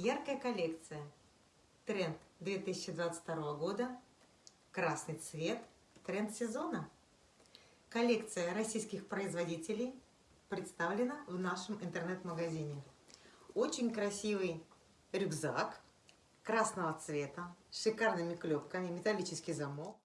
Яркая коллекция. Тренд 2022 года. Красный цвет. Тренд сезона. Коллекция российских производителей представлена в нашем интернет-магазине. Очень красивый рюкзак красного цвета с шикарными клепками, металлический замок.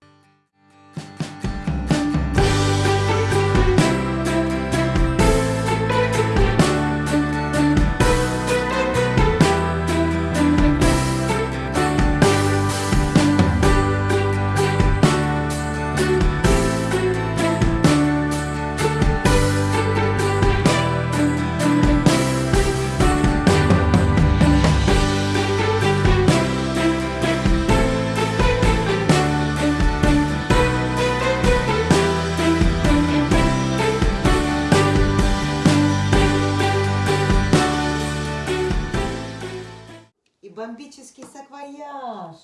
Бомбический саквояж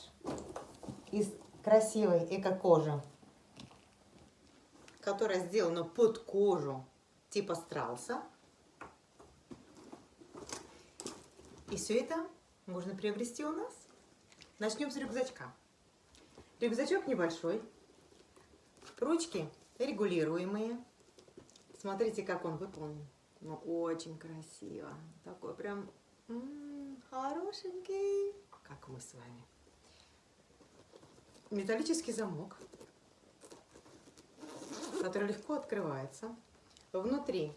из красивой эко-кожи, которая сделана под кожу типа страуса. И все это можно приобрести у нас. Начнем с рюкзачка. Рюкзачок небольшой, ручки регулируемые. Смотрите, как он выполнен. Ну, очень красиво. Такой прям Хорошенький, как мы с вами. Металлический замок, который легко открывается. Внутри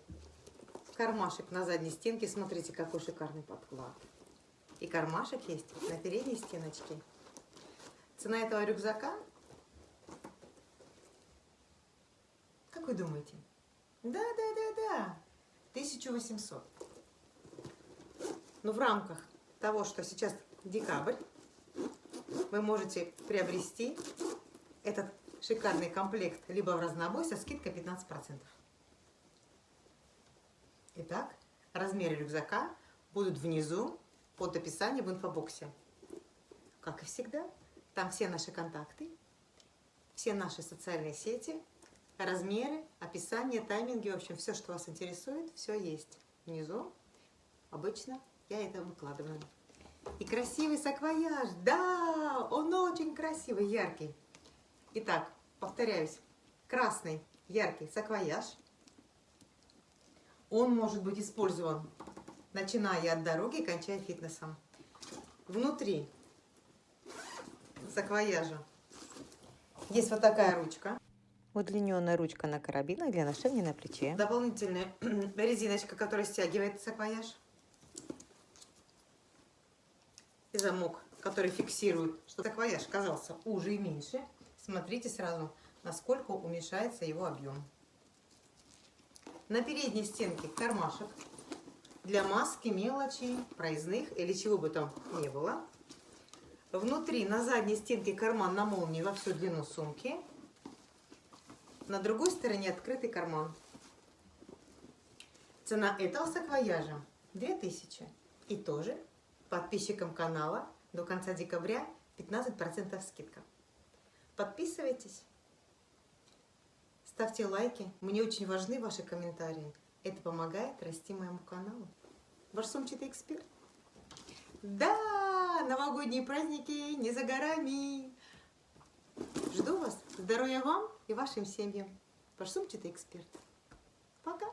кармашек на задней стенке. Смотрите, какой шикарный подклад. И кармашек есть на передней стеночке. Цена этого рюкзака, как вы думаете? Да, да, да, да, 1800. Но в рамках того, что сейчас декабрь, вы можете приобрести этот шикарный комплект либо в разнобой со скидкой 15%. Итак, размеры рюкзака будут внизу под описанием в инфобоксе. Как и всегда, там все наши контакты, все наши социальные сети, размеры, описание, тайминги, в общем, все, что вас интересует, все есть внизу. Обычно я это выкладываю. И красивый саквояж. Да, он очень красивый, яркий. Итак, повторяюсь. Красный, яркий саквояж. Он может быть использован, начиная от дороги, кончая фитнесом. Внутри саквояжа есть вот такая ручка. Удлиненная ручка на карабинах для ношения на плече. Дополнительная резиночка, которая стягивает саквояж и замок, который фиксирует, что саквояж казался уже и меньше. Смотрите сразу, насколько уменьшается его объем. На передней стенке кармашек для маски, мелочи, проездных или чего бы там не было. Внутри на задней стенке карман на молнии во всю длину сумки. На другой стороне открытый карман. Цена этого саквояжа 2000. И тоже подписчикам канала до конца декабря 15% скидка. Подписывайтесь, ставьте лайки. Мне очень важны ваши комментарии. Это помогает расти моему каналу. Ваш сумчатый эксперт. Да, новогодние праздники не за горами. Жду вас. Здоровья вам и вашим семьям. Ваш сумчатый эксперт. Пока.